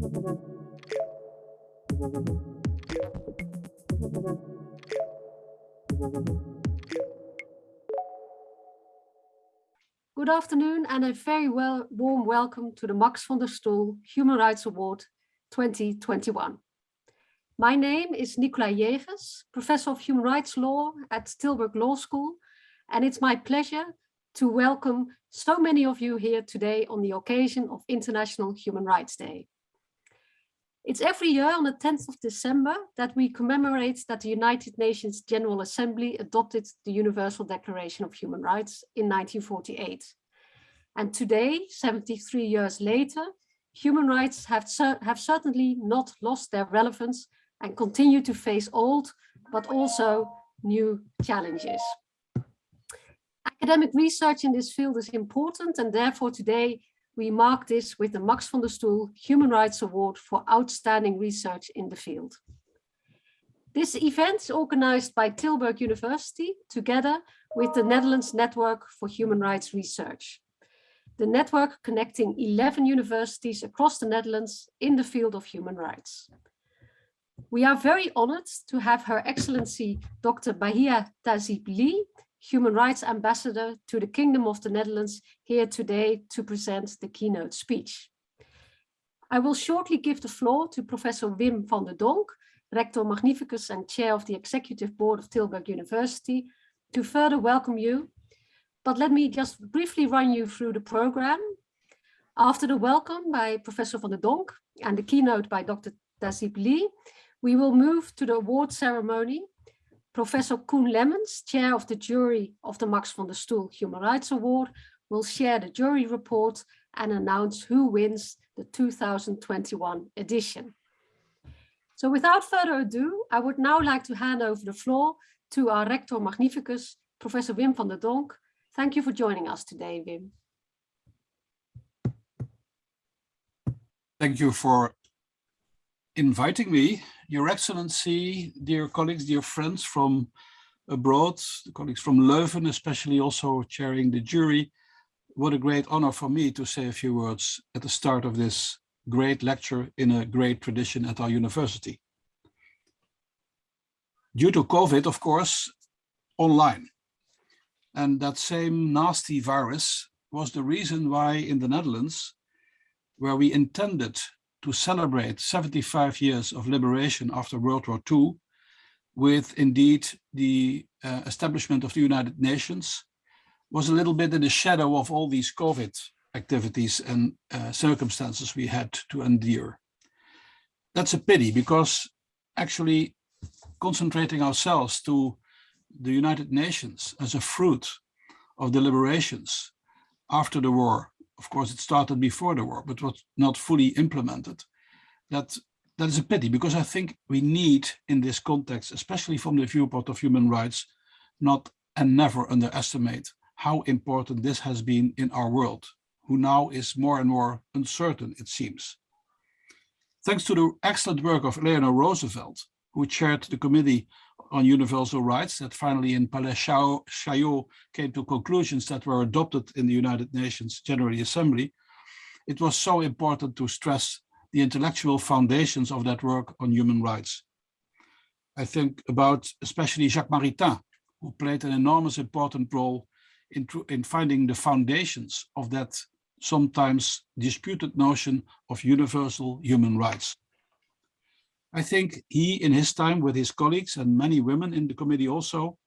Good afternoon and a very well, warm welcome to the Max van der Stoel Human Rights Award 2021. My name is Nicola Jägers, Professor of Human Rights Law at Tilburg Law School, and it's my pleasure to welcome so many of you here today on the occasion of International Human Rights Day. It's every year on the 10th of December that we commemorate that the United Nations General Assembly adopted the Universal Declaration of Human Rights in 1948. And today, 73 years later, human rights have, have certainly not lost their relevance and continue to face old, but also new challenges. Academic research in this field is important and therefore today we mark this with the Max van der Stoel Human Rights Award for Outstanding Research in the field. This event is organized by Tilburg University together with the Netherlands Network for Human Rights Research. The network connecting 11 universities across the Netherlands in the field of human rights. We are very honored to have Her Excellency Dr. Bahia Tahzib-Lie Human Rights Ambassador to the Kingdom of the Netherlands here today to present the keynote speech. I will shortly give the floor to Professor Wim van der Donk, Rector Magnificus and Chair of the Executive Board of Tilburg University, to further welcome you. But let me just briefly run you through the program. After the welcome by Professor van der Donk and the keynote by Dr. Tahzib-Lie, we will move to the award ceremony Professor Koen Lemmens, chair of the jury of the Max van der Stoel Human Rights Award, will share the jury report and announce who wins the 2021 edition. So without further ado, I would now like to hand over the floor to our Rector Magnificus, Professor Wim van der Donk. Thank you for joining us today, Wim. Thank you for inviting me your Excellency, dear colleagues, dear friends from abroad, the colleagues from Leuven, especially also chairing the jury, what a great honor for me to say a few words at the start of this great lecture in a great tradition at our university. Due to COVID, of course, online. And that same nasty virus was the reason why in the Netherlands, where we intended to celebrate 75 years of liberation after World War II with indeed the uh, establishment of the United Nations was a little bit in the shadow of all these COVID activities and uh, circumstances we had to endure. That's a pity because actually concentrating ourselves to the United Nations as a fruit of the liberations after the war of course it started before the war, but was not fully implemented. That that is a pity because I think we need in this context, especially from the viewpoint of human rights, not and never underestimate how important this has been in our world, who now is more and more uncertain, it seems. Thanks to the excellent work of Eleanor Roosevelt, who chaired the Committee on Universal Rights that finally in Palais Chaillot came to conclusions that were adopted in the United Nations General Assembly, it was so important to stress the intellectual foundations of that work on human rights. I think about especially Jacques Maritain, who played an enormous important role in, in finding the foundations of that sometimes disputed notion of universal human rights. I think he, in his time with his colleagues and many women in the committee also,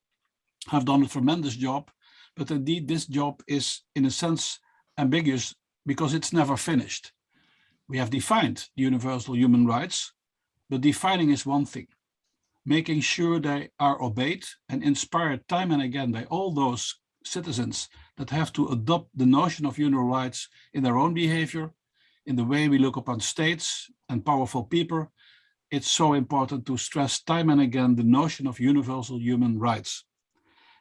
have done a tremendous job. But indeed, this job is, in a sense, ambiguous because it's never finished. We have defined universal human rights, but defining is one thing. Making sure they are obeyed and inspired time and again by all those citizens that have to adopt the notion of human rights in their own behavior, in the way we look upon states and powerful people, it's so important to stress time and again the notion of universal human rights.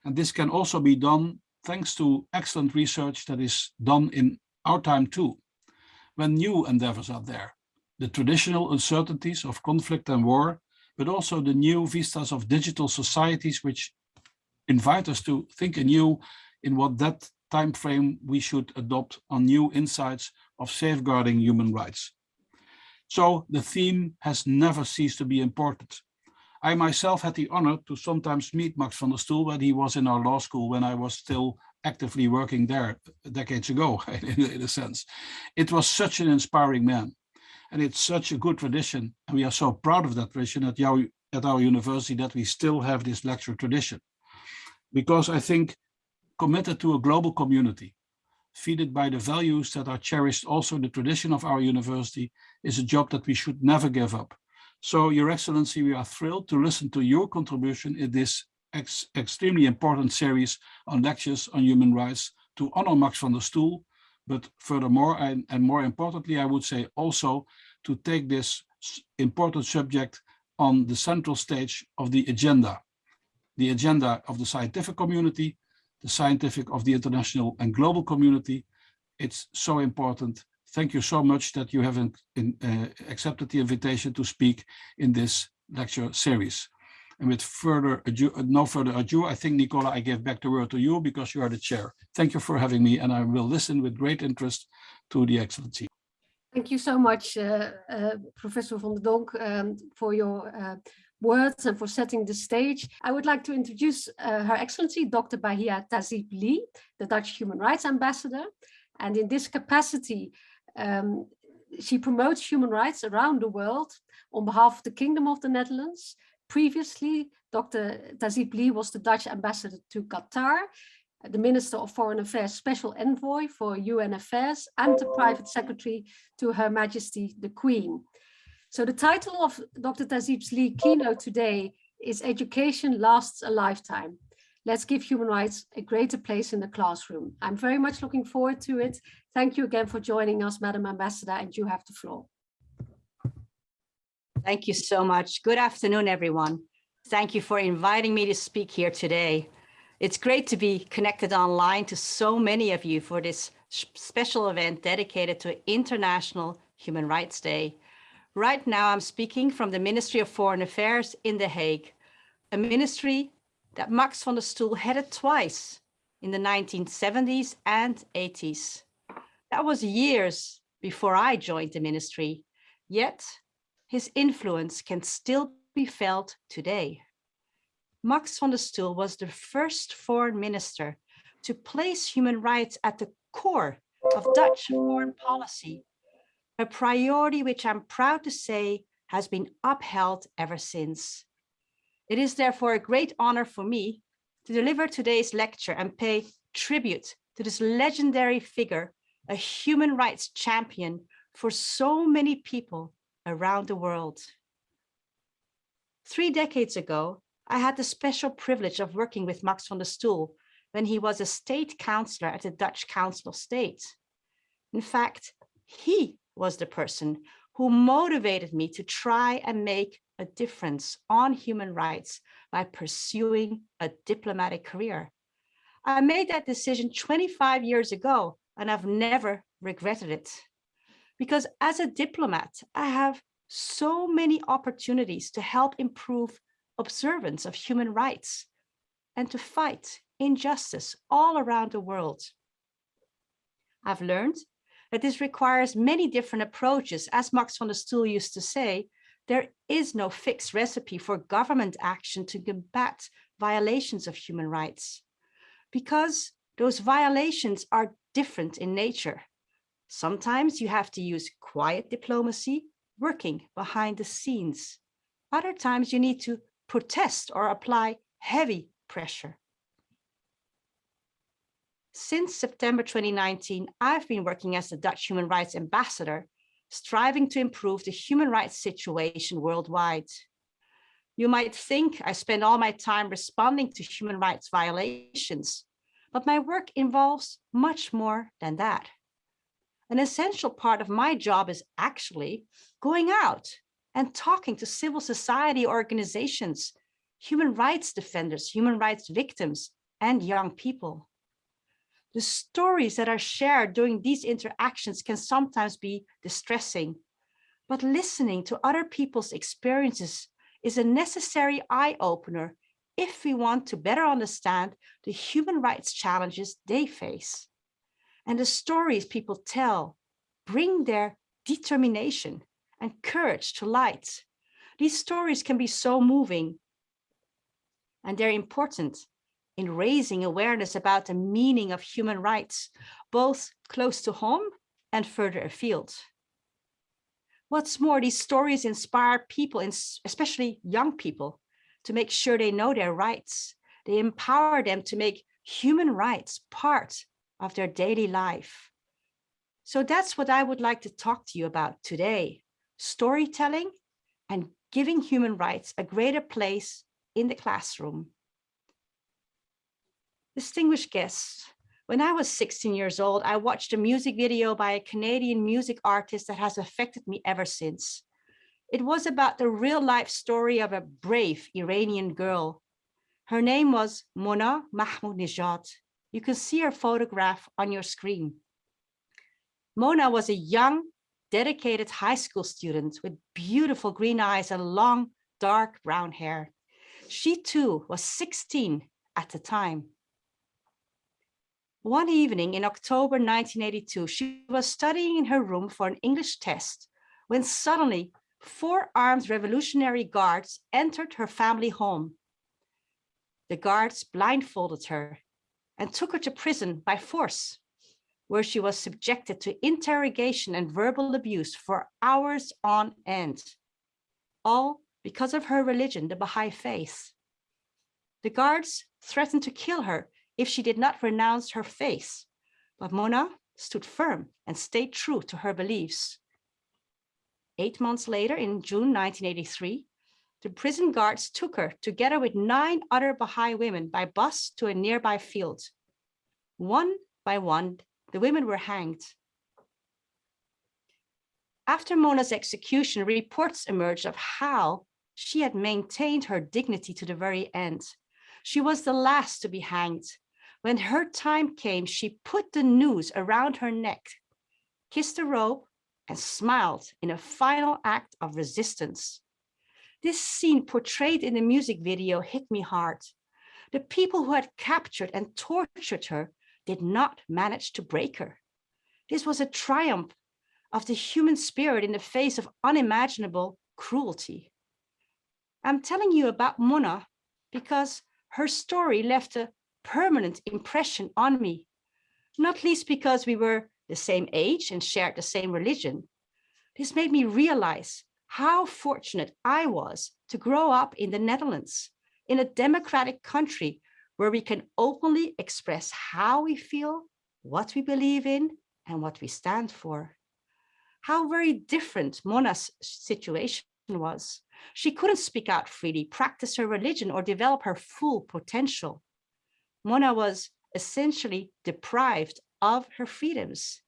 And this can also be done thanks to excellent research that is done in our time too, when new endeavors are there. The traditional uncertainties of conflict and war, but also the new vistas of digital societies which invite us to think anew in what that time frame we should adopt on new insights of safeguarding human rights. So the theme has never ceased to be important. I myself had the honor to sometimes meet Max van der Stoel when he was in our law school when I was still actively working there decades ago, in, a sense. It was such an inspiring man. And it's such a good tradition. And we are so proud of that tradition at, our, at our university that we still have this lecture tradition. Because I think committed to a global community, feeded by the values that are cherished also in the tradition of our university, is a job that we should never give up. So, Your Excellency, we are thrilled to listen to your contribution in this ex extremely important series on lectures on human rights to honor Max van der Stoel, but furthermore, and, and more importantly, I would say also to take this important subject on the central stage of the agenda, the agenda of the scientific community, the scientific of the international and global community. It's so important. Thank you so much that you have in, in, uh, accepted the invitation to speak in this lecture series. And with further ado, no further ado, I think, Nicola, I give back the word to you because you are the chair. Thank you for having me, and I will listen with great interest to the Excellency. Thank you so much, uh, uh, Professor van der Donk, um, for your uh, words and for setting the stage. I would like to introduce uh, Her Excellency, Dr. Bahia Tahzib-Lie, the Dutch Human Rights Ambassador. And in this capacity, um, she promotes human rights around the world on behalf of the Kingdom of the Netherlands, Previously, Dr. Tahzib-Lie was the Dutch ambassador to Qatar, the Minister of Foreign Affairs Special Envoy for UN Affairs and the Private Secretary to Her Majesty the Queen. So the title of Dr. Tahzib's Lie keynote today is Education Lasts a Lifetime. Let's give human rights a greater place in the classroom. I'm very much looking forward to it. Thank you again for joining us, Madam Ambassador, and you have the floor. Thank you so much. Good afternoon, everyone. Thank you for inviting me to speak here today. It's great to be connected online to so many of you for this special event dedicated to International Human Rights Day. Right now, I'm speaking from the Ministry of Foreign Affairs in The Hague, a ministry that Max van der Stoel headed twice in the 1970s and 80s. That was years before I joined the ministry, yet his influence can still be felt today. Max van der Stoel was the first foreign minister to place human rights at the core of Dutch foreign policy, a priority which I'm proud to say has been upheld ever since. It is therefore a great honor for me to deliver today's lecture and pay tribute to this legendary figure, a human rights champion for so many people around the world. Three decades ago, I had the special privilege of working with Max van der Stoel when he was a state councillor at the Dutch Council of State. In fact, he was the person who motivated me to try and make a difference on human rights by pursuing a diplomatic career. I made that decision 25 years ago and I've never regretted it because as a diplomat, I have so many opportunities to help improve observance of human rights and to fight injustice all around the world. I've learned that this requires many different approaches. As Max van der Stoel used to say, there is no fixed recipe for government action to combat violations of human rights because those violations are different in nature. Sometimes you have to use quiet diplomacy, working behind the scenes. Other times you need to protest or apply heavy pressure. Since September 2019, I've been working as the Dutch Human Rights Ambassador, striving to improve the human rights situation worldwide. You might think I spend all my time responding to human rights violations, but my work involves much more than that an essential part of my job is actually going out and talking to civil society organizations, human rights defenders, human rights victims, and young people. The stories that are shared during these interactions can sometimes be distressing, but listening to other people's experiences is a necessary eye-opener if we want to better understand the human rights challenges they face and the stories people tell bring their determination and courage to light. These stories can be so moving and they're important in raising awareness about the meaning of human rights, both close to home and further afield. What's more, these stories inspire people, especially young people, to make sure they know their rights. They empower them to make human rights part of their daily life. So that's what I would like to talk to you about today, storytelling and giving human rights a greater place in the classroom. Distinguished guests, when I was 16 years old, I watched a music video by a Canadian music artist that has affected me ever since. It was about the real life story of a brave Iranian girl. Her name was Mona Mahmoudnejad. You can see her photograph on your screen. Mona was a young, dedicated high school student with beautiful green eyes and long, dark brown hair. She too was 16 at the time. One evening in October 1982, she was studying in her room for an English test when suddenly four armed revolutionary guards entered her family home. The guards blindfolded her and took her to prison by force where she was subjected to interrogation and verbal abuse for hours on end, all because of her religion, the Baha'i faith. The guards threatened to kill her if she did not renounce her faith, but Mona stood firm and stayed true to her beliefs. Eight months later, in June 1983, the prison guards took her together with nine other Baha'i women by bus to a nearby field. One by one, the women were hanged. After Mona's execution, reports emerged of how she had maintained her dignity to the very end. She was the last to be hanged. When her time came, she put the noose around her neck, kissed the rope, and smiled in a final act of resistance. This scene portrayed in the music video hit me hard. The people who had captured and tortured her did not manage to break her. This was a triumph of the human spirit in the face of unimaginable cruelty. I'm telling you about Mona because her story left a permanent impression on me, not least because we were the same age and shared the same religion. This made me realize how fortunate I was to grow up in the Netherlands, in a democratic country where we can openly express how we feel, what we believe in, and what we stand for. How very different Mona's situation was. She couldn't speak out freely, practice her religion, or develop her full potential. Mona was essentially deprived of her freedoms.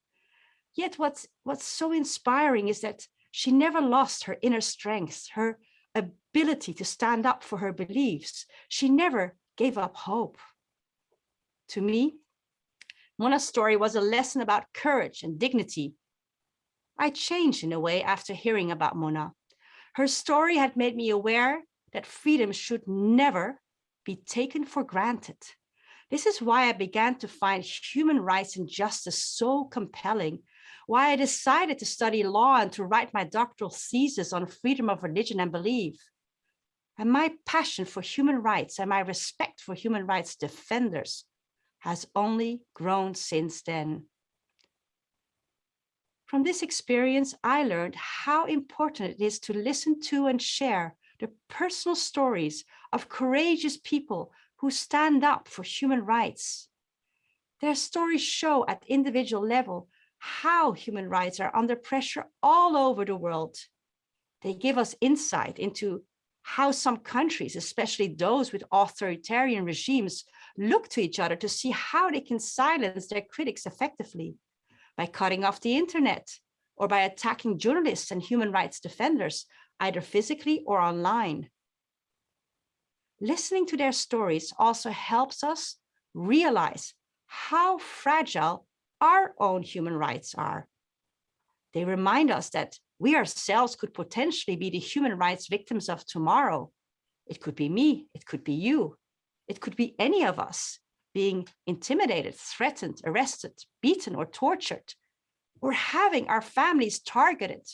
Yet what's, what's so inspiring is that she never lost her inner strength, her ability to stand up for her beliefs. She never gave up hope. To me, Mona's story was a lesson about courage and dignity. I changed in a way after hearing about Mona. Her story had made me aware that freedom should never be taken for granted. This is why I began to find human rights and justice so compelling, why I decided to study law and to write my doctoral thesis on freedom of religion and belief. And my passion for human rights and my respect for human rights defenders has only grown since then. From this experience, I learned how important it is to listen to and share the personal stories of courageous people who stand up for human rights. Their stories show at individual level how human rights are under pressure all over the world. They give us insight into how some countries, especially those with authoritarian regimes, look to each other to see how they can silence their critics effectively by cutting off the internet or by attacking journalists and human rights defenders, either physically or online. Listening to their stories also helps us realize how fragile our own human rights are. They remind us that we ourselves could potentially be the human rights victims of tomorrow. It could be me, it could be you, it could be any of us being intimidated, threatened, arrested, beaten or tortured, or having our families targeted.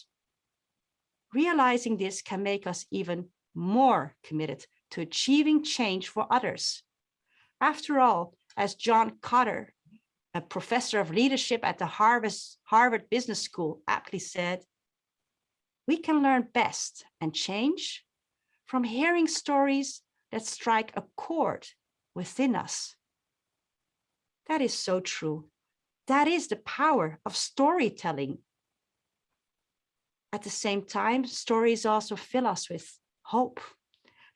realizing this can make us even more committed to achieving change for others. After all, as John Kotter, a professor of leadership at the Harvard, Business School aptly said, we can learn best and change from hearing stories that strike a chord within us. That is so true. That is the power of storytelling. At the same time, stories also fill us with hope.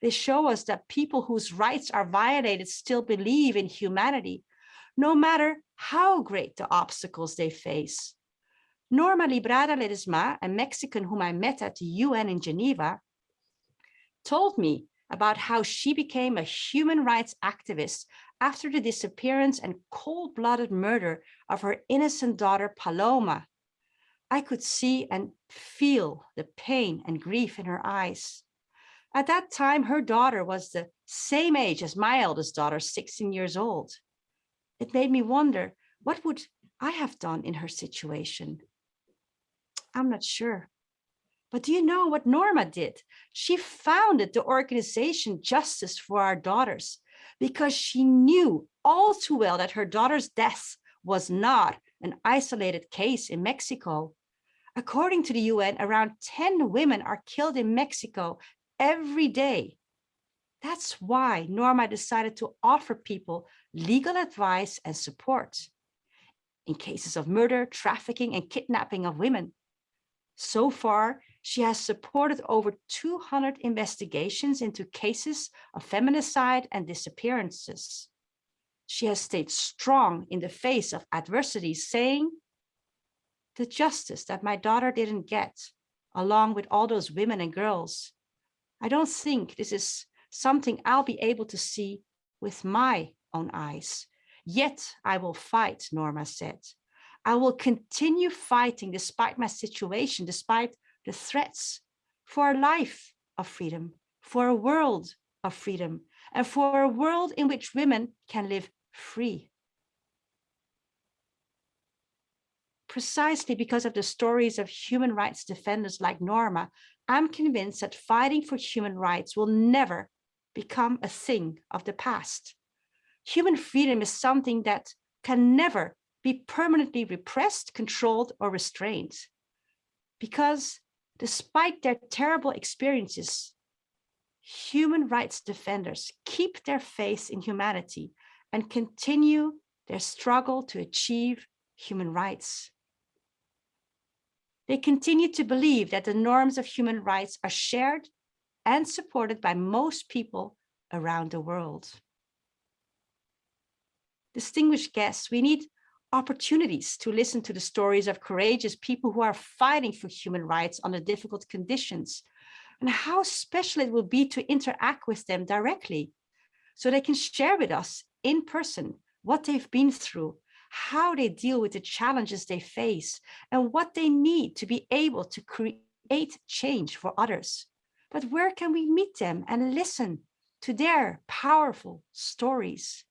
They show us that people whose rights are violated still believe in humanity, no matter how great the obstacles they face. Norma Librada Ledezma, a Mexican whom I met at the UN in Geneva, told me about how she became a human rights activist after the disappearance and cold-blooded murder of her innocent daughter Paloma. I could see and feel the pain and grief in her eyes. At that time, her daughter was the same age as my eldest daughter, 16 years old. It made me wonder, what would I have done in her situation? I'm not sure. But do you know what Norma did? She founded the organization Justice for Our Daughters because she knew all too well that her daughter's death was not an isolated case in Mexico. According to the UN, around 10 women are killed in Mexico every day. That's why Norma decided to offer people legal advice and support in cases of murder, trafficking, and kidnapping of women. So far, she has supported over 200 investigations into cases of feminicide and disappearances. She has stayed strong in the face of adversity, saying, the justice that my daughter didn't get, along with all those women and girls, I don't think this is something I'll be able to see with my own eyes. Yet I will fight, Norma said. I will continue fighting despite my situation, despite the threats for a life of freedom, for a world of freedom, and for a world in which women can live free. Precisely because of the stories of human rights defenders like Norma, I'm convinced that fighting for human rights will never become a thing of the past. Human freedom is something that can never be permanently repressed, controlled, or restrained. Because despite their terrible experiences, human rights defenders keep their faith in humanity and continue their struggle to achieve human rights. They continue to believe that the norms of human rights are shared and supported by most people around the world. Distinguished guests, we need opportunities to listen to the stories of courageous people who are fighting for human rights under difficult conditions and how special it will be to interact with them directly so they can share with us in person what they've been through, how they deal with the challenges they face and what they need to be able to create change for others. But where can we meet them and listen to their powerful stories?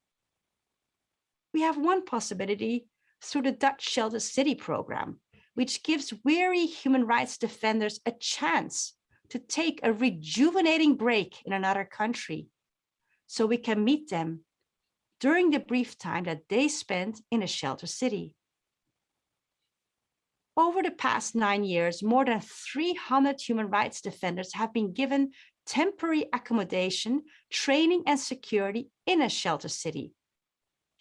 We have one possibility through the Dutch Shelter City program, which gives weary human rights defenders a chance to take a rejuvenating break in another country so we can meet them during the brief time that they spent in a shelter city. Over the past nine years, more than 300 human rights defenders have been given temporary accommodation, training and security in a shelter city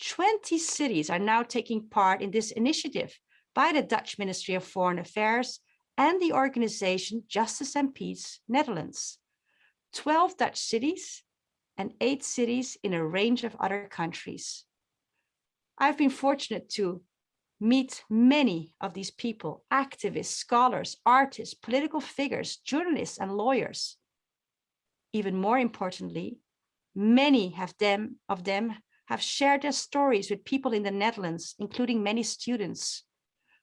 20 cities are now taking part in this initiative by the Dutch Ministry of Foreign Affairs and the organization Justice and Peace Netherlands. 12 Dutch cities and eight cities in a range of other countries. I've been fortunate to meet many of these people, activists, scholars, artists, political figures, journalists, and lawyers. Even more importantly, many have them, of them have shared their stories with people in the Netherlands, including many students.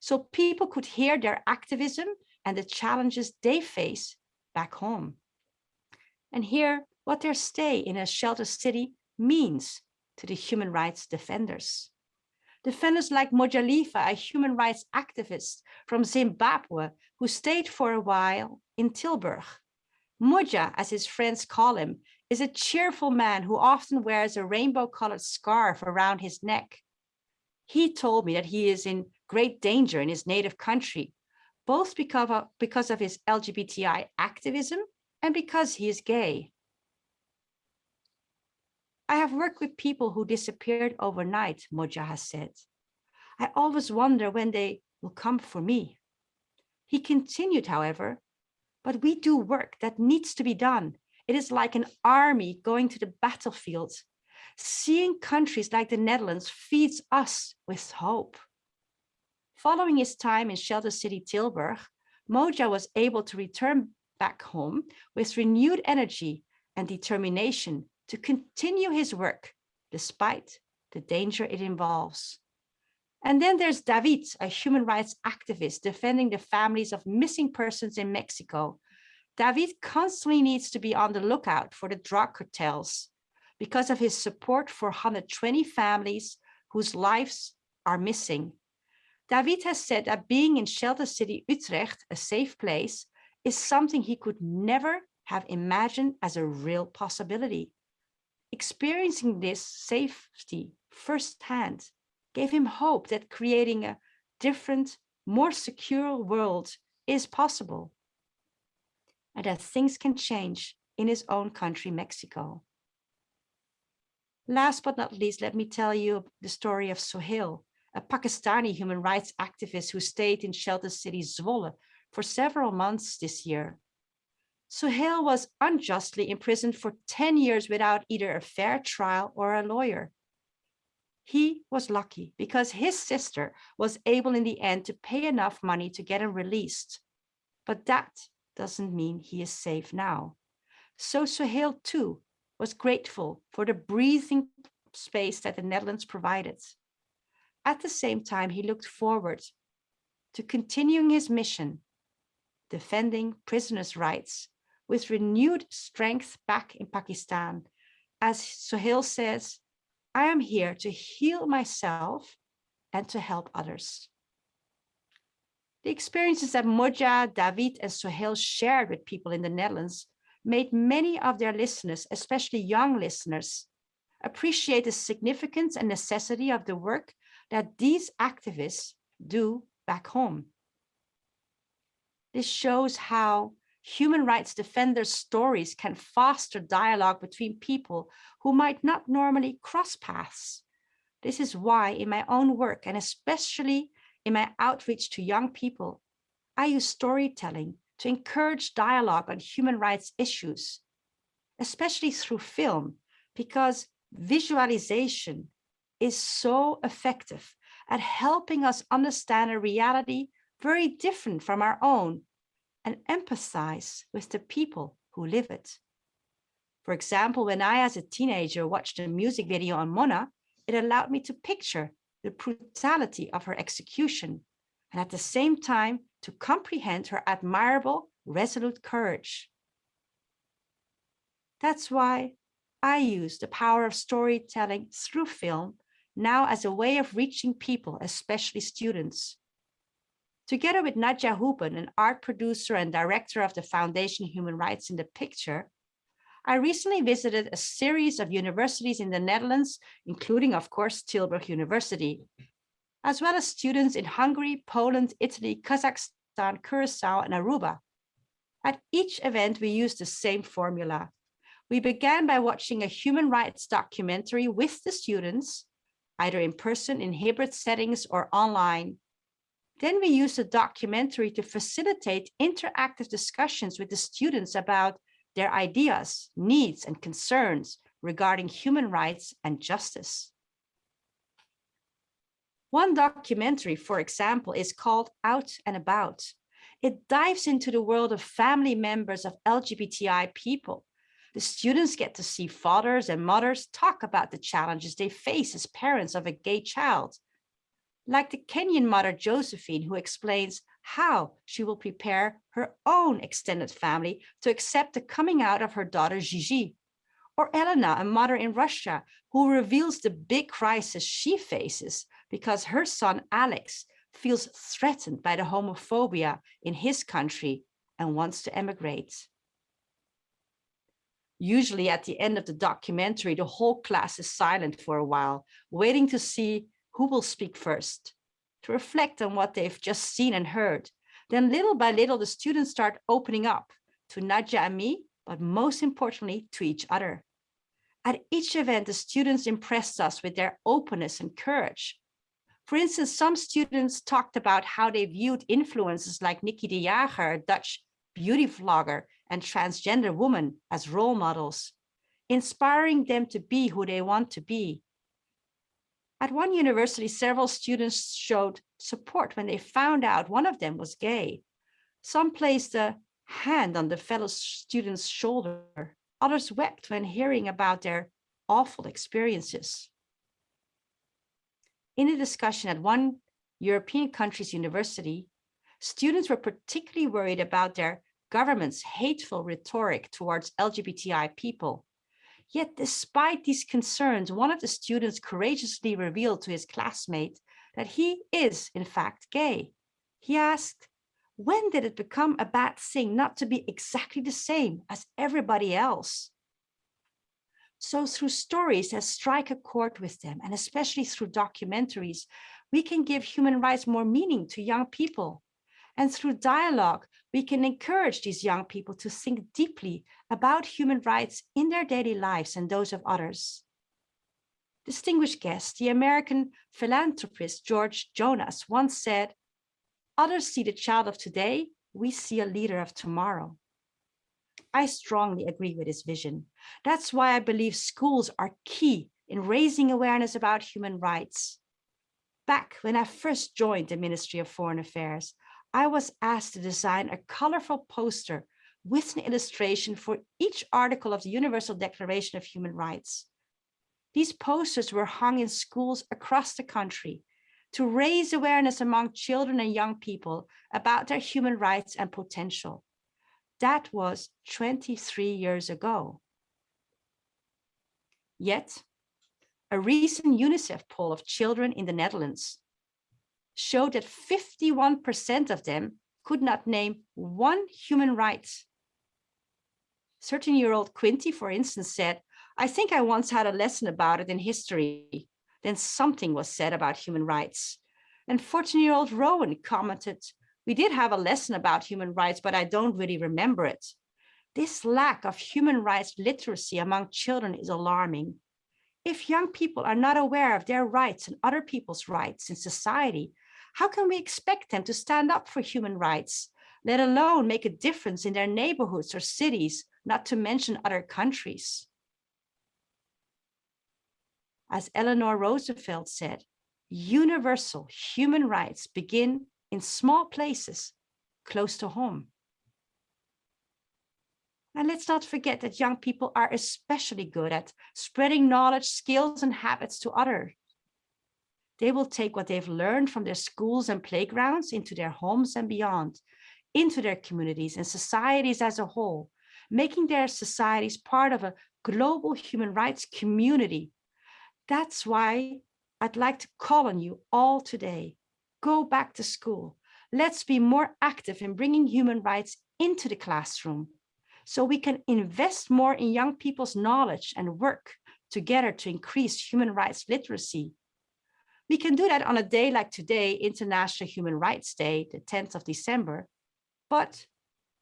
So people could hear their activism and the challenges they face back home. And hear what their stay in a shelter city means to the human rights defenders. Defenders like Mojalifa, a human rights activist from Zimbabwe, who stayed for a while in Tilburg. Moja, as his friends call him, is a cheerful man who often wears a rainbow colored scarf around his neck. He told me that he is in great danger in his native country, both because of, because of his LGBTI activism and because he is gay. I have worked with people who disappeared overnight, Moja has said. I always wonder when they will come for me. He continued, however, but we do work that needs to be done. It is like an army going to the battlefield. Seeing countries like the Netherlands feeds us with hope. Following his time in shelter city Tilburg, Moja was able to return back home with renewed energy and determination to continue his work despite the danger it involves. And then there's David, a human rights activist defending the families of missing persons in Mexico. David constantly needs to be on the lookout for the drug cartels because of his support for 120 families whose lives are missing. David has said that being in shelter city Utrecht, a safe place, is something he could never have imagined as a real possibility. Experiencing this safety firsthand gave him hope that creating a different, more secure world is possible and that things can change in his own country, Mexico. Last but not least, let me tell you the story of Sohail, a Pakistani human rights activist who stayed in shelter city Zwolle for several months this year. Sohail was unjustly imprisoned for 10 years without either a fair trial or a lawyer. He was lucky because his sister was able in the end to pay enough money to get him released. But that doesn't mean he is safe now. So Sohail too was grateful for the breathing space that the Netherlands provided. At the same time, he looked forward to continuing his mission, defending prisoners' rights with renewed strength back in Pakistan. As Sohail says, I am here to heal myself and to help others. The experiences that Moja, David, and Sohail shared with people in the Netherlands made many of their listeners, especially young listeners, appreciate the significance and necessity of the work that these activists do back home. This shows how human rights defenders' stories can foster dialogue between people who might not normally cross paths. This is why in my own work, and especially in my outreach to young people, I use storytelling to encourage dialogue on human rights issues, especially through film, because visualization is so effective at helping us understand a reality very different from our own and empathize with the people who live it. For example, when I, as a teenager, watched a music video on Mona, it allowed me to picture the brutality of her execution, and at the same time to comprehend her admirable, resolute courage. That's why I use the power of storytelling through film now as a way of reaching people, especially students. Together with Nadja Huben, an art producer and director of the Foundation Human Rights in the Picture, I recently visited a series of universities in the Netherlands, including, of course, Tilburg University, as well as students in Hungary, Poland, Italy, Kazakhstan, Curacao, and Aruba. At each event, we used the same formula. We began by watching a human rights documentary with the students, either in person in hybrid settings or online. Then we used the documentary to facilitate interactive discussions with the students about their ideas, needs, and concerns regarding human rights and justice. One documentary, for example, is called Out and About. It dives into the world of family members of LGBTI people. The students get to see fathers and mothers talk about the challenges they face as parents of a gay child. Like the Kenyan mother Josephine, who explains how she will prepare her own extended family to accept the coming out of her daughter Gigi. Or Elena, a mother in Russia, who reveals the big crisis she faces because her son Alex feels threatened by the homophobia in his country and wants to emigrate. Usually at the end of the documentary, the whole class is silent for a while, waiting to see who will speak first, to reflect on what they've just seen and heard. Then little by little, the students start opening up to Nadja and me, but most importantly, to each other. At each event, the students impressed us with their openness and courage. For instance, some students talked about how they viewed influences like Nikkie de Jager, a Dutch beauty vlogger and transgender woman as role models, inspiring them to be who they want to be. At one university, several students showed support when they found out one of them was gay. Some placed a hand on the fellow student's shoulder. Others wept when hearing about their awful experiences. In a discussion at one European country's university, students were particularly worried about their government's hateful rhetoric towards LGBTI people. Yet despite these concerns, one of the students courageously revealed to his classmate that he is in fact gay. He asked, when did it become a bad thing not to be exactly the same as everybody else? So through stories that strike a chord with them, and especially through documentaries, we can give human rights more meaning to young people. And through dialogue, we can encourage these young people to think deeply about human rights in their daily lives and those of others. Distinguished guest, the American philanthropist George Jonas once said, others see the child of today, we see a leader of tomorrow. I strongly agree with his vision. That's why I believe schools are key in raising awareness about human rights. Back when I first joined the Ministry of Foreign Affairs, I was asked to design a colorful poster with an illustration for each article of the Universal Declaration of Human Rights. These posters were hung in schools across the country to raise awareness among children and young people about their human rights and potential. That was 23 years ago. Yet, a recent UNICEF poll of children in the Netherlands showed that 51% of them could not name one human right. 13-year-old Quinty, for instance, said, I think I once had a lesson about it in history. Then something was said about human rights. And 14-year-old Rowan commented, we did have a lesson about human rights, but I don't really remember it. This lack of human rights literacy among children is alarming. If young people are not aware of their rights and other people's rights in society, how can we expect them to stand up for human rights, let alone make a difference in their neighborhoods or cities, not to mention other countries? As Eleanor Roosevelt said, universal human rights begin in small places close to home. And let's not forget that young people are especially good at spreading knowledge, skills, and habits to others. They will take what they've learned from their schools and playgrounds into their homes and beyond, into their communities and societies as a whole, making their societies part of a global human rights community. That's why I'd like to call on you all today. Go back to school. Let's be more active in bringing human rights into the classroom so we can invest more in young people's knowledge and work together to increase human rights literacy we can do that on a day like today, International Human Rights Day, the 10th of December. But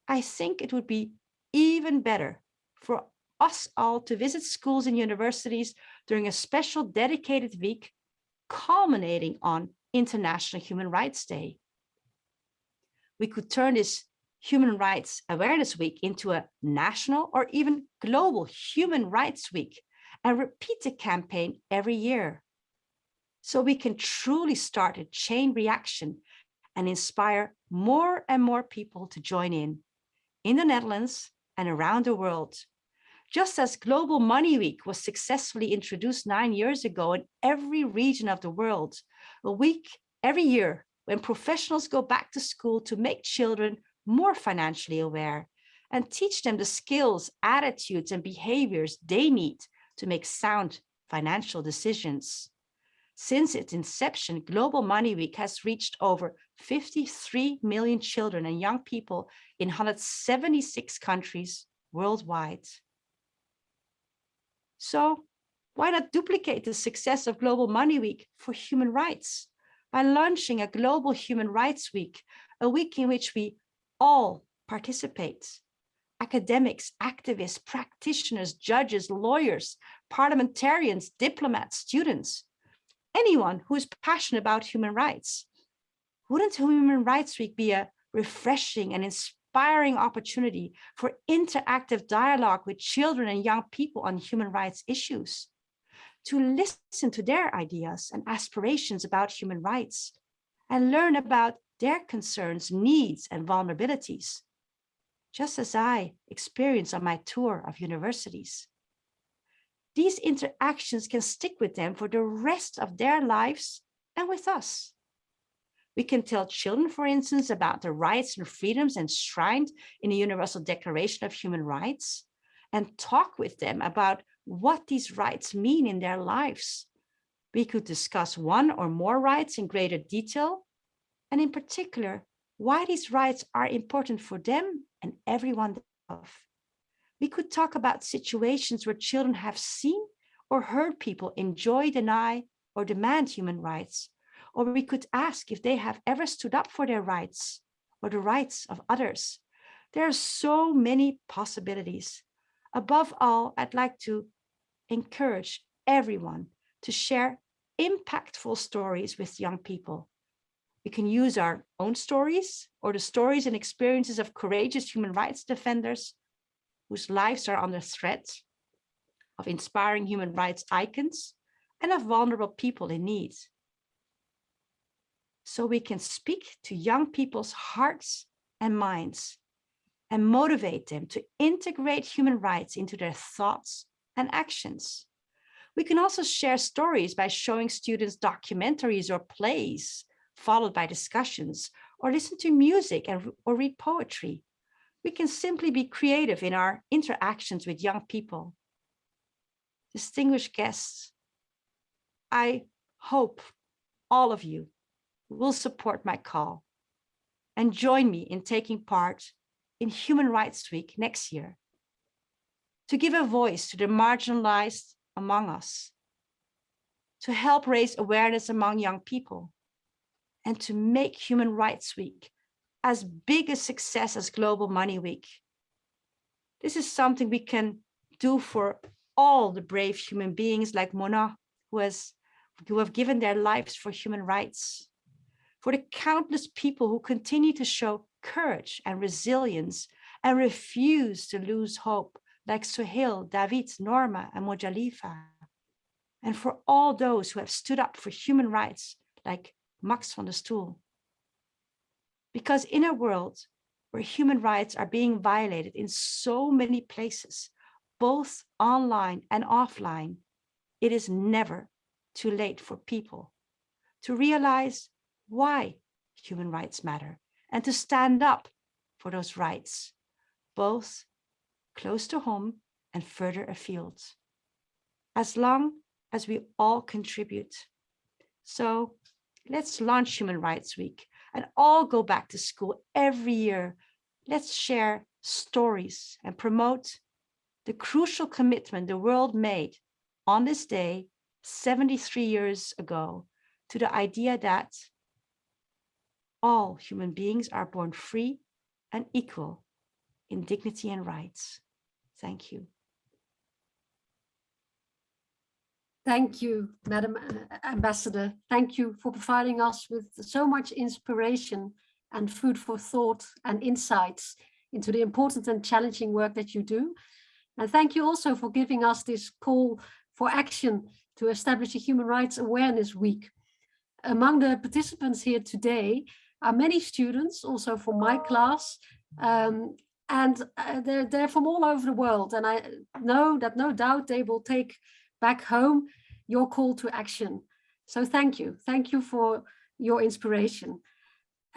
I think it would be even better for us all to visit schools and universities during a special dedicated week culminating on International Human Rights Day. We could turn this Human Rights Awareness Week into a national or even global Human Rights Week and repeat the campaign every year so we can truly start a chain reaction and inspire more and more people to join in, in the Netherlands and around the world. Just as Global Money Week was successfully introduced nine years ago in every region of the world, a week every year when professionals go back to school to make children more financially aware and teach them the skills, attitudes, and behaviors they need to make sound financial decisions. Since its inception, Global Money Week has reached over 53 million children and young people in 176 countries worldwide. So why not duplicate the success of Global Money Week for human rights by launching a Global Human Rights Week, a week in which we all participate. Academics, activists, practitioners, judges, lawyers, parliamentarians, diplomats, students, anyone who is passionate about human rights. Wouldn't Human Rights Week be a refreshing and inspiring opportunity for interactive dialogue with children and young people on human rights issues? To listen to their ideas and aspirations about human rights and learn about their concerns, needs, and vulnerabilities, just as I experienced on my tour of universities. These interactions can stick with them for the rest of their lives and with us. We can tell children, for instance, about the rights and freedoms enshrined in the Universal Declaration of Human Rights and talk with them about what these rights mean in their lives. We could discuss one or more rights in greater detail, and in particular, why these rights are important for them and everyone they love we could talk about situations where children have seen or heard people enjoy, deny, or demand human rights. Or we could ask if they have ever stood up for their rights or the rights of others. There are so many possibilities. Above all, I'd like to encourage everyone to share impactful stories with young people. We can use our own stories or the stories and experiences of courageous human rights defenders whose lives are under threat, of inspiring human rights icons, and of vulnerable people in need. So we can speak to young people's hearts and minds and motivate them to integrate human rights into their thoughts and actions. We can also share stories by showing students documentaries or plays, followed by discussions, or listen to music and, or read poetry we can simply be creative in our interactions with young people. Distinguished guests, I hope all of you will support my call and join me in taking part in Human Rights Week next year to give a voice to the marginalized among us, to help raise awareness among young people, and to make Human Rights Week as big a success as Global Money Week. This is something we can do for all the brave human beings like Mona, who, has, who have given their lives for human rights, for the countless people who continue to show courage and resilience and refuse to lose hope, like Suhail, David, Norma, and Mojalifa, and for all those who have stood up for human rights, like Max van der Stoel. Because in a world where human rights are being violated in so many places, both online and offline, it is never too late for people to realize why human rights matter and to stand up for those rights, both close to home and further afield, as long as we all contribute. So let's launch Human Rights Week and all go back to school every year. Let's share stories and promote the crucial commitment the world made on this day 73 years ago to the idea that all human beings are born free and equal in dignity and rights. Thank you. Thank you, Madam uh, Ambassador. Thank you for providing us with so much inspiration and food for thought and insights into the important and challenging work that you do. And thank you also for giving us this call for action to establish a Human Rights Awareness Week. Among the participants here today are many students, also from my class, um, and uh, they're, they're from all over the world. And I know that no doubt they will take back home your call to action. So thank you. Thank you for your inspiration.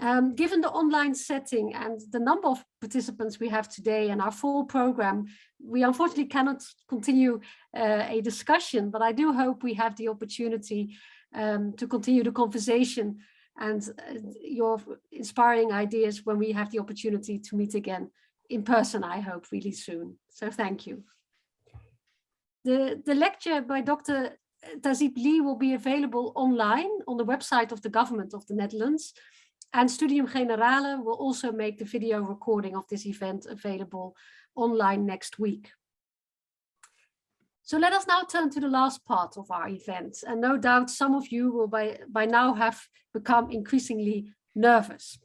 Um, given the online setting and the number of participants we have today and our full program, we unfortunately cannot continue uh, a discussion, but I do hope we have the opportunity um, to continue the conversation and uh, your inspiring ideas when we have the opportunity to meet again in person, I hope, really soon. So thank you. The, the lecture by Dr. Tahzib-Lie will be available online on the website of the government of the Netherlands. And Studium Generale will also make the video recording of this event available online next week. So let us now turn to the last part of our event. And no doubt some of you will by, by now have become increasingly nervous.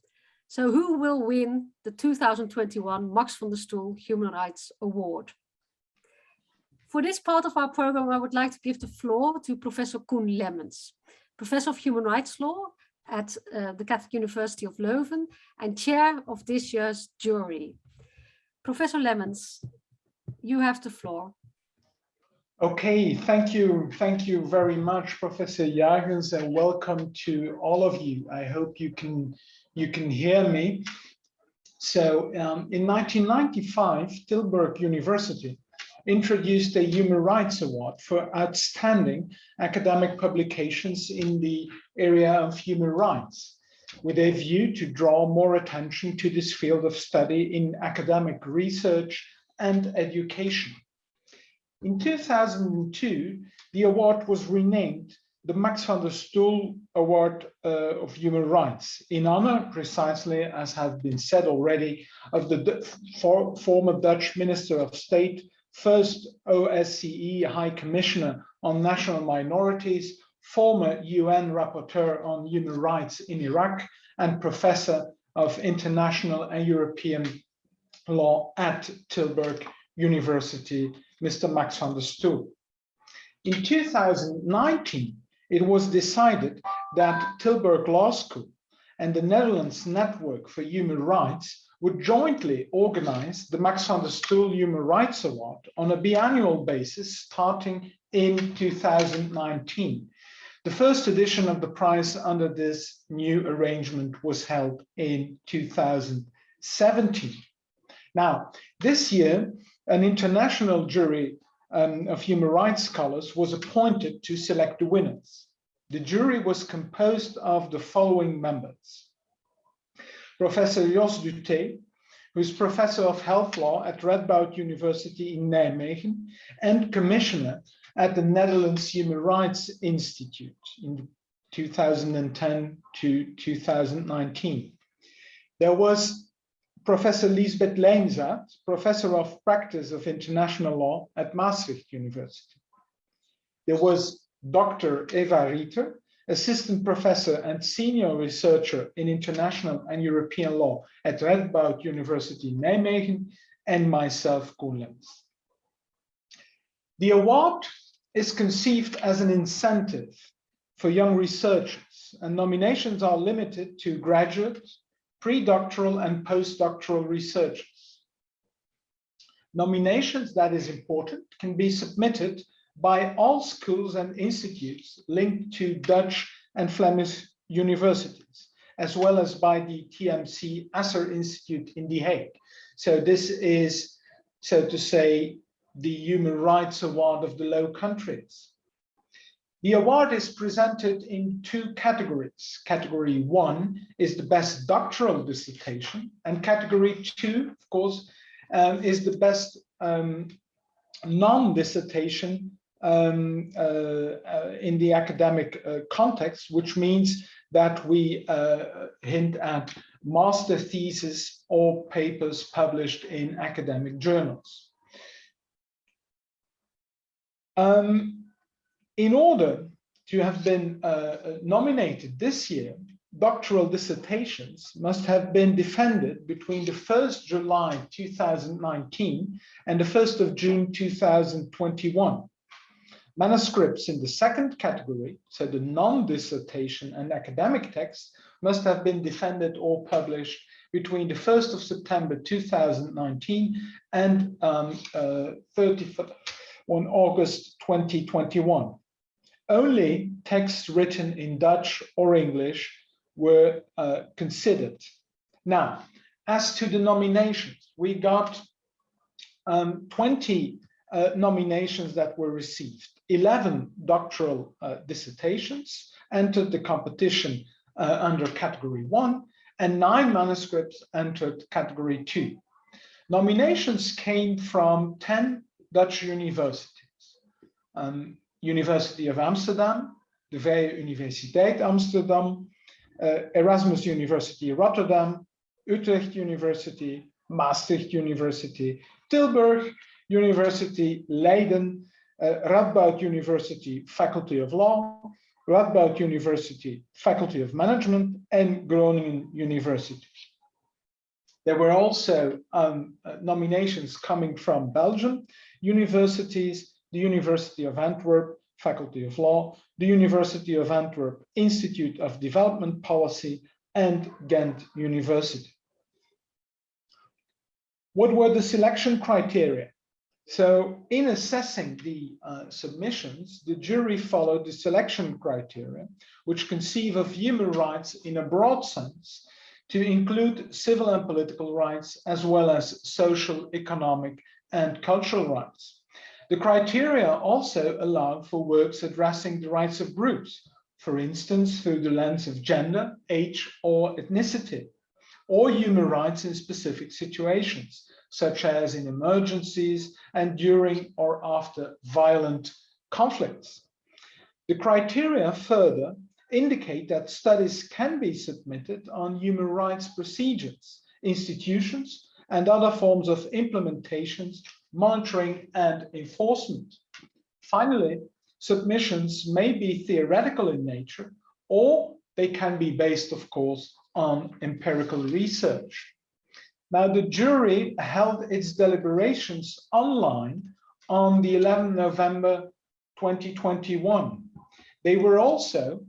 So who will win the 2021 Max van der Stoel Human Rights Award? For this part of our program, I would like to give the floor to Professor Koen Lemmens, Professor of Human Rights Law at uh, the Catholic University of Leuven and chair of this year's jury. Professor Lemmens, you have the floor. Okay, thank you. Thank you very much, Professor Jägers, and welcome to all of you. I hope you can you can hear me. So um, in 1995, Tilburg University introduced a Human Rights Award for outstanding academic publications in the area of human rights, with a view to draw more attention to this field of study in academic research and education. In 2002, the award was renamed the Max van der Stoel Award uh, of Human Rights in honor, precisely as has been said already, of the for, former Dutch Minister of State, first OSCE High Commissioner on National Minorities, former UN Rapporteur on Human Rights in Iraq, and Professor of International and European Law at Tilburg University, Mr. Max van der Stoel. In 2019, it was decided that Tilburg Law School and the Netherlands Network for Human Rights would jointly organize the Max van der Stoel Human Rights Award on a biannual basis starting in 2019. The first edition of the prize under this new arrangement was held in 2017. Now, this year, an international jury um, of human rights scholars was appointed to select the winners. The jury was composed of the following members. Professor Jos Dute, who is professor of health law at Radboud University in Nijmegen and commissioner at the Netherlands Human Rights Institute in 2010 to 2019. There was Professor Liesbeth Lijnzaat, Professor of Practice of International Law at Maastricht University. There was Dr. Eva Rieter, Assistant Professor and Senior Researcher in International and European Law at Radboud University Nijmegen, and myself, Koen The award is conceived as an incentive for young researchers, and nominations are limited to graduate, pre-doctoral and postdoctoral researchers. Nominations, that is important, can be submitted by all schools and institutes linked to Dutch and Flemish universities, as well as by the TMC Asser Institute in The Hague. So this is, so to say, the Human Rights Award of the Low Countries. The award is presented in two categories. Category one is the best doctoral dissertation, and category two, of course, um, is the best um, non-dissertation um, uh, uh, in the academic uh, context, which means that we hint at master thesis or papers published in academic journals. Um, in order to have been uh, nominated this year, doctoral dissertations must have been defended between the 1st July 2019 and the 1st of June 2021. Manuscripts in the second category, so the non-dissertation and academic texts, must have been defended or published between the 1st of September 2019 and um, uh, 31 on August 2021 only texts written in Dutch or English were uh, considered. Now, as to the nominations, we got um, 20 uh, nominations that were received, 11 doctoral uh, dissertations entered the competition uh, under category one, and nine manuscripts entered category two. Nominations came from 10 Dutch universities. Um, University of Amsterdam, de Vrije Universiteit Amsterdam, uh, Erasmus University Rotterdam, Utrecht University, Maastricht University, Tilburg University, Leiden, uh, Radboud University Faculty of Law, Radboud University Faculty of Management, and Groningen University. There were also um, uh, nominations coming from Belgium, universities, the University of Antwerp, Faculty of Law, the University of Antwerp Institute of Development Policy, and Ghent University. What were the selection criteria? So in assessing the uh, submissions, the jury followed the selection criteria, which conceive of human rights in a broad sense to include civil and political rights, as well as social, economic, and cultural rights. The criteria also allow for works addressing the rights of groups, for instance, through the lens of gender, age, or ethnicity, or human rights in specific situations, such as in emergencies and during or after violent conflicts. The criteria further indicate that studies can be submitted on human rights procedures, institutions, and other forms of implementations, monitoring, and enforcement. Finally, submissions may be theoretical in nature, or they can be based, of course, on empirical research. Now, the jury held its deliberations online on the 11th November 2021. They were also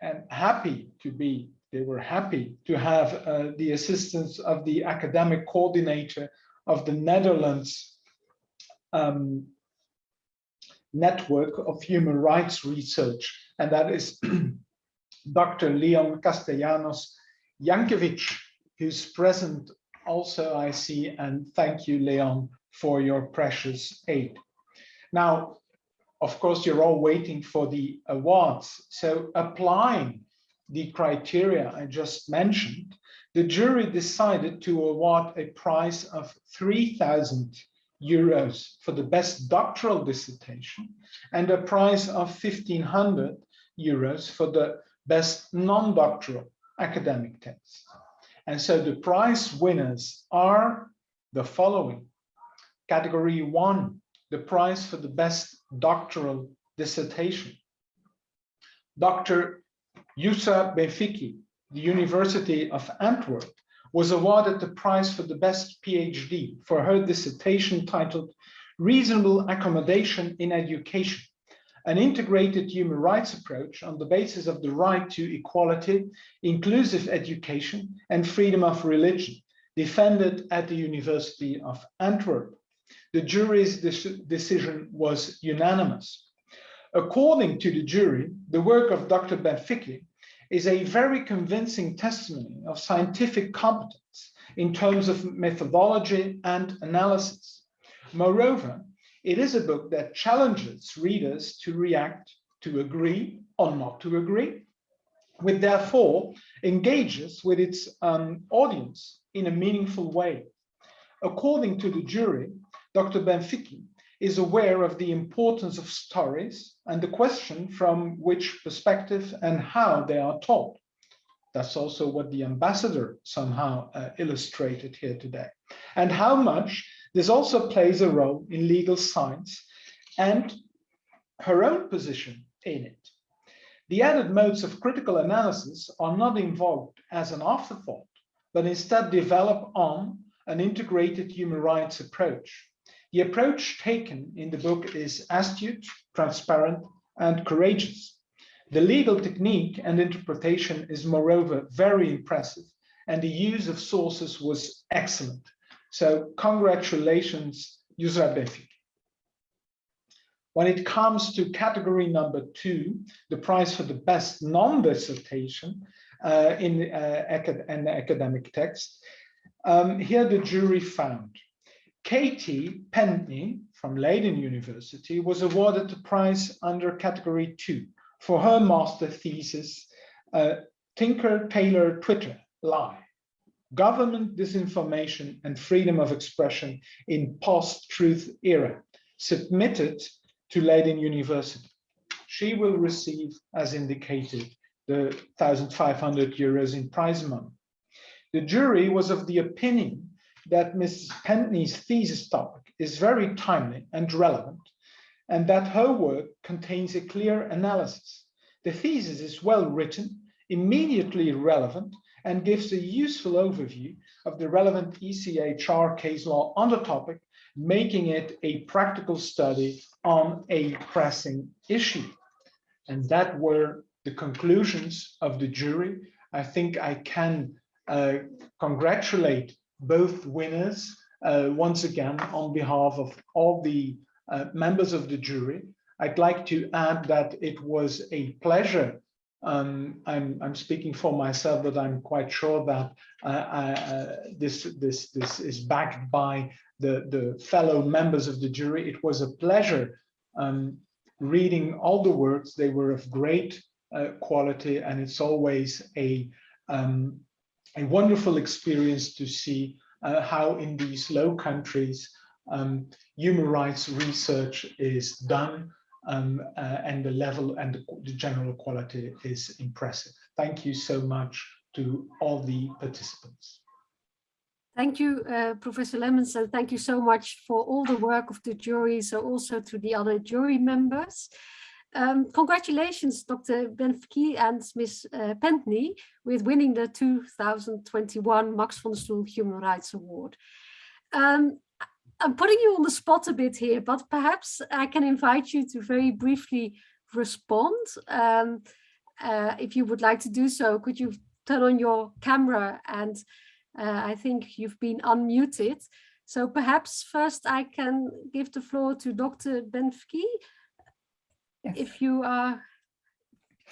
and happy to be, they were happy to have uh, the assistance of the academic coordinator of the Netherlands um, network of human rights research, and that is Dr. Leon Castellanos Jankiewicz, who's present also, I see, and thank you, Leon, for your precious aid. Now, of course, you're all waiting for the awards. So applying the criteria I just mentioned, the jury decided to award a prize of 3,000 euros for the best doctoral dissertation and a prize of 1,500 euros for the best non-doctoral academic text. And so the prize winners are the following. Category one, the prize for the best doctoral dissertation. Dr. Yousra Benfquih, the University of Antwerp, was awarded the prize for the best PhD for her dissertation titled Reasonable Accommodation in Education, an integrated human rights approach on the basis of the right to equality, inclusive education, and freedom of religion, defended at the University of Antwerp. The jury's decision was unanimous. According to the jury, the work of Dr. Benfquih is a very convincing testimony of scientific competence in terms of methodology and analysis. Moreover, it is a book that challenges readers to react, to agree or not to agree, which therefore engages with its um, audience in a meaningful way. According to the jury, Dr. Benfquih is aware of the importance of stories and the question from which perspective and how they are taught. That's also what the ambassador somehow uh, illustrated here today. And how much this also plays a role in legal science and her own position in it. The added modes of critical analysis are not involved as an afterthought, but instead develop on an integrated human rights approach the approach taken in the book is astute, transparent, and courageous. The legal technique and interpretation is moreover very impressive, and the use of sources was excellent. So congratulations, Befik. When it comes to category number two, the prize for the best non-dissertation uh, in uh, an academic text, um, here the jury found Katie Pentney from Leiden University was awarded the prize under category two for her master thesis, uh, Tinker Tailor Twitter Lie, Government Disinformation and Freedom of Expression in Post-Truth Era, submitted to Leiden University. She will receive, as indicated, the 1,500 euros in prize money. The jury was of the opinion that Ms. Pentney's thesis topic is very timely and relevant, and that her work contains a clear analysis. The thesis is well written, immediately relevant, and gives a useful overview of the relevant ECHR case law on the topic, making it a practical study on a pressing issue. And that were the conclusions of the jury. I think I can uh, congratulate both winners uh, once again on behalf of all the uh, members of the jury. I'd like to add that it was a pleasure. Um, I'm, I'm speaking for myself, but I'm quite sure that uh, uh, this, this, this is backed by the, the fellow members of the jury. It was a pleasure um, reading all the works. They were of great uh, quality, and it's always a um, a wonderful experience to see uh, how in these low countries um, human rights research is done um, uh, and the level and the, the, general quality is impressive. Thank you so much to all the participants. Thank you, uh, Professor Lemmens, and thank you so much for all the work of the jury, so also to the other jury members. Um, congratulations, Dr. Benfquih and Ms. Uh, Pentney, with winning the 2021 Max von Stoel Human Rights Award. Um, I'm putting you on the spot a bit here, but perhaps I can invite you to very briefly respond. Um, uh, if you would like to do so, could you turn on your camera and uh, I think you've been unmuted. So perhaps first I can give the floor to Dr. Benfquih Yes. if you are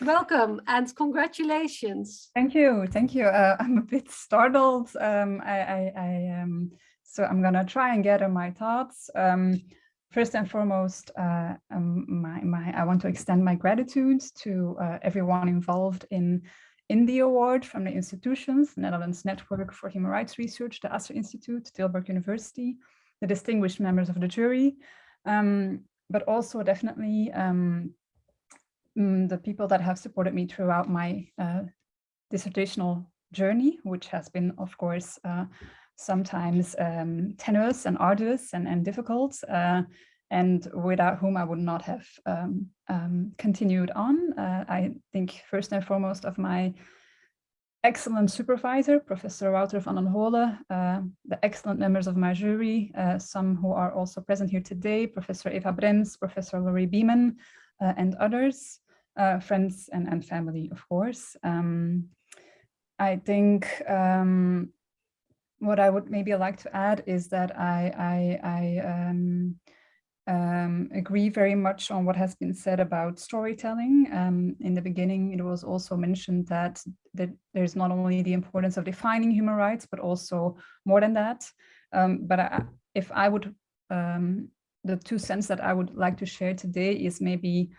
welcome and congratulations. Thank you. Thank you. Uh, I'm a bit startled. Um, I, I, I um, so I'm going to try and gather my thoughts. Um, first and foremost, uh, um, my, my, I want to extend my gratitude to uh, everyone involved in, in the award from the institutions, Netherlands Network for Human Rights Research, the Asser Institute, Tilburg University, the distinguished members of the jury, um, but also definitely um, mm, the people that have supported me throughout my uh, dissertational journey, which has been, of course, uh, sometimes um, tenuous and arduous and, and difficult, uh, and without whom I would not have um, um, continued on. Uh, I think first and foremost of my excellent supervisor, Professor Wouter Vandenhole, uh, the excellent members of my jury, uh, some who are also present here today, Professor Eva Brems, Professor Laurie Beeman, uh, and others, uh, friends and, and family, of course. Um, I think um, what I would maybe like to add is that I, I, I um, um, agree very much on what has been said about storytelling. Um, in the beginning, it was also mentioned that, that there's not only the importance of defining human rights, but also more than that. Um, but I, if I would, um, the two cents that I would like to share today is maybe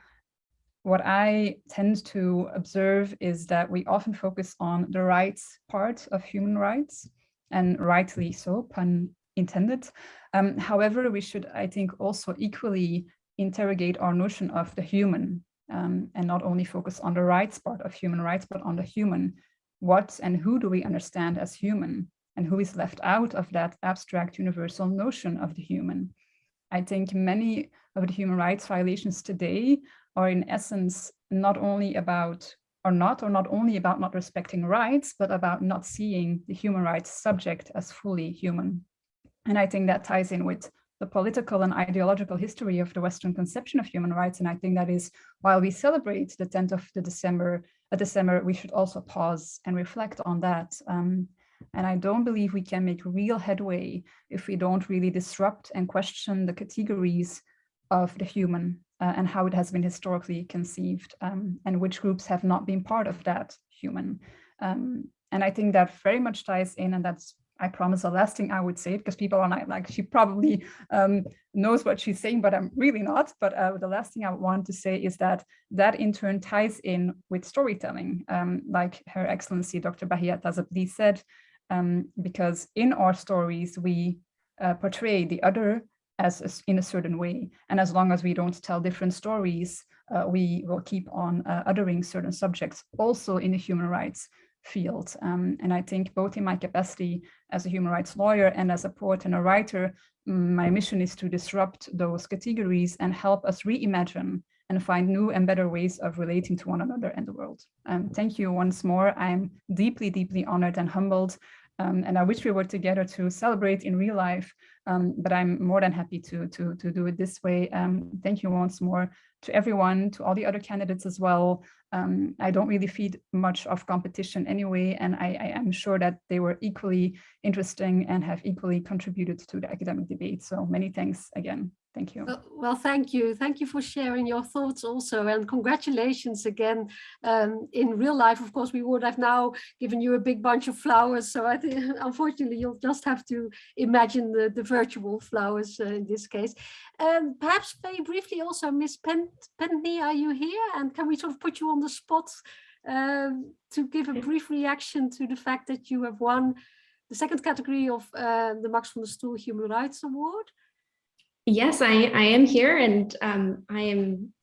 what I tend to observe is that we often focus on the rights part of human rights, and rightly so, pun intended. Um, however, we should, I think, also equally interrogate our notion of the human um, and not only focus on the rights part of human rights, but on the human. What and who do we understand as human and who is left out of that abstract universal notion of the human? I think many of the human rights violations today are in essence not only about or not, or not only about not respecting rights, but about not seeing the human rights subject as fully human. And I think that ties in with the political and ideological history of the Western conception of human rights. And I think that is while we celebrate the 10th of the December, uh, December, we should also pause and reflect on that. Um, and I don't believe we can make real headway if we don't really disrupt and question the categories of the human uh, and how it has been historically conceived um, and which groups have not been part of that human. Um, and I think that very much ties in, and that's I promise the last thing I would say because people are not like she probably um, knows what she's saying, but I'm really not. But uh, the last thing I want to say is that that in turn ties in with storytelling, um, like Her Excellency Dr. Bahia Tahzib-Lie said, um, because in our stories we uh, portray the other as in a certain way, and as long as we don't tell different stories, uh, we will keep on uh, othering certain subjects, also in the human rights field. Um, and I think both in my capacity as a human rights lawyer and as a poet and a writer, mm, my mission is to disrupt those categories and help us reimagine and find new and better ways of relating to one another and the world. Um, thank you once more. I'm deeply, deeply honored and humbled. Um, and I wish we were together to celebrate in real life, um, but I'm more than happy to, to, to do it this way. Um, thank you once more to everyone, to all the other candidates as well. Um, I don't really feed much of competition anyway, and I, I, am sure that they were equally interesting and have equally contributed to the academic debate. So many thanks again. Thank you. Well, well, thank you. Thank you for sharing your thoughts also. And congratulations again. Um, in real life, of course, we would have now given you a big bunch of flowers. So I think, unfortunately, you'll just have to imagine the, the virtual flowers uh, in this case. Um, perhaps very briefly also, Miss Pen Pentney, are you here? And can we sort of put you on the spot um, to give a brief reaction to the fact that you have won the second category of uh, the Max van der Stoel Human Rights Award? Yes, I, I am here and um, I am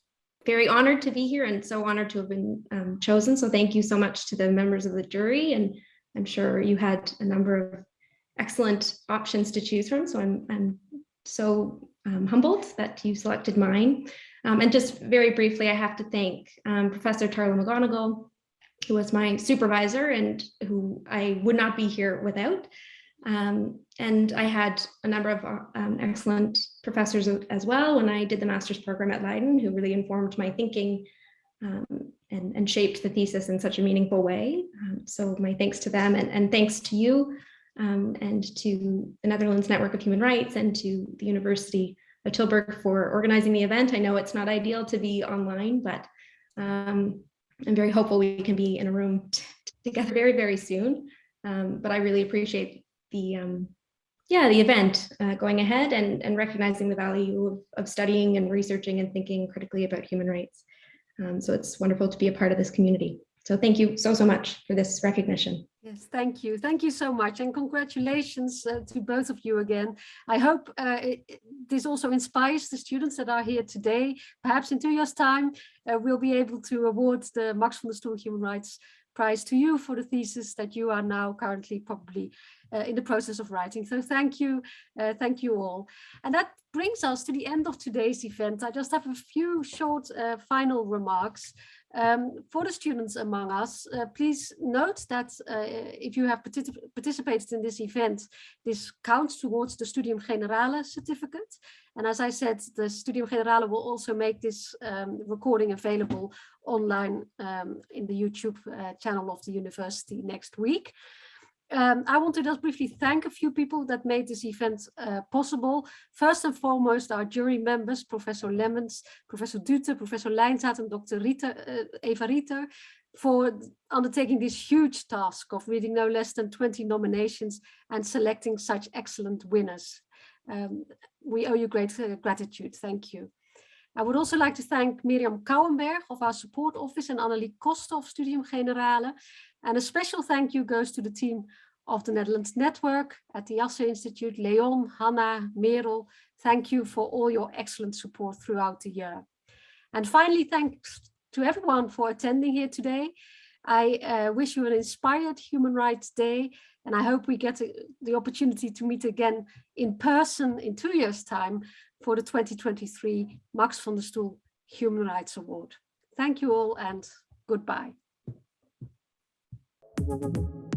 very honored to be here and so honored to have been um, chosen. So thank you so much to the members of the jury. And I'm sure you had a number of excellent options to choose from. So I'm, I'm so um, humbled that you selected mine. Um, and just very briefly, I have to thank um, Professor Tarlach McGonagle, who was my supervisor and who I would not be here without. Um, and I had a number of um, excellent professors as well when I did the master's program at Leiden, who really informed my thinking um, and, and, shaped the thesis in such a meaningful way. Um, so my thanks to them and, and thanks to you um, and to the Netherlands Network of Human Rights and to the University of Tilburg for organizing the event. I know it's not ideal to be online, but um, I'm very hopeful we can be in a room together very, very soon. but I really appreciate the um, yeah the event uh, going ahead and and recognizing the value of, of studying and researching and thinking critically about human rights. Um, so it's wonderful to be a part of this community. So thank you so, so much for this recognition. Yes, thank you. Thank you so much. And congratulations uh, to both of you again. I hope uh, it, this also inspires the students that are here today. Perhaps in two years time, uh, we'll be able to award the Max van der Human Rights Prize to you for the thesis that you are now currently probably in the process of writing. So thank you, uh, thank you all. And that brings us to the end of today's event. I just have a few short uh, final remarks. Um, for the students among us, uh, please note that uh, if you have particip participated in this event, this counts towards the Studium Generale certificate. And as I said, the Studium Generale will also make this um, recording available online um, in the YouTube uh, channel of the university next week. Um, I want to just briefly thank a few people that made this event uh, possible. First and foremost, our jury members, Professor Lemmens, Professor Dute, Professor Lijnzaat and Dr. Rita, uh, Eva Rieter, for undertaking this huge task of reading no less than 20 nominations and selecting such excellent winners. Um, we owe you great uh, gratitude. Thank you. I would also like to thank Miriam Kouwenberg of our support office and Annelie Koster of Studium Generale. And a special thank you goes to the team of the Netherlands Network at the Asser Institute, Leon, Hanna, Merel. Thank you for all your excellent support throughout the year. And finally, thanks to everyone for attending here today. I uh, wish you an inspired Human Rights Day, and I hope we get the opportunity to meet again in person in two years' time for the 2023 Max van der Stoel Human Rights Award. Thank you all and goodbye. Thank you.